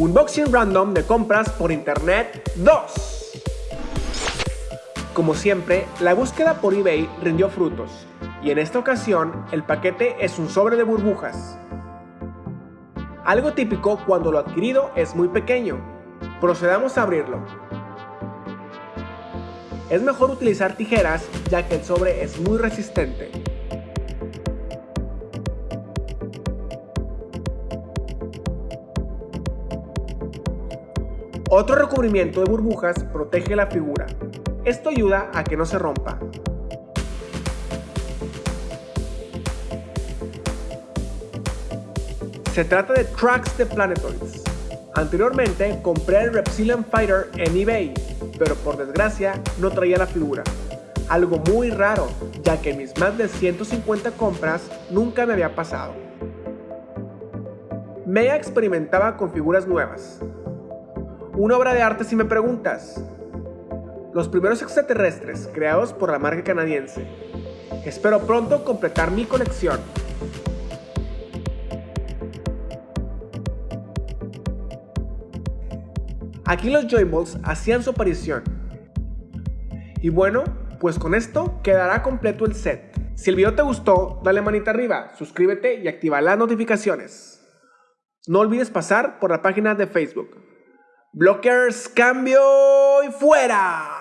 Unboxing random de compras por internet 2. Como siempre, la búsqueda por eBay rindió frutos, y en esta ocasión el paquete es un sobre de burbujas. Algo típico cuando lo adquirido es muy pequeño. Procedamos a abrirlo. Es mejor utilizar tijeras ya que el sobre es muy resistente. Otro recubrimiento de burbujas protege la figura. Esto ayuda a que no se rompa. Se trata de tracks de Planetoids. Anteriormente compré el Reptilian Fighter en eBay, pero por desgracia no traía la figura. Algo muy raro, ya que mis más de 150 compras nunca me había pasado. Mea experimentaba con figuras nuevas, una obra de arte si me preguntas. Los primeros extraterrestres creados por la marca canadiense. Espero pronto completar mi colección. Aquí los Joyballs hacían su aparición. Y bueno, pues con esto quedará completo el set. Si el video te gustó, dale manita arriba, suscríbete y activa las notificaciones. No olvides pasar por la página de Facebook. Blockers, cambio y fuera.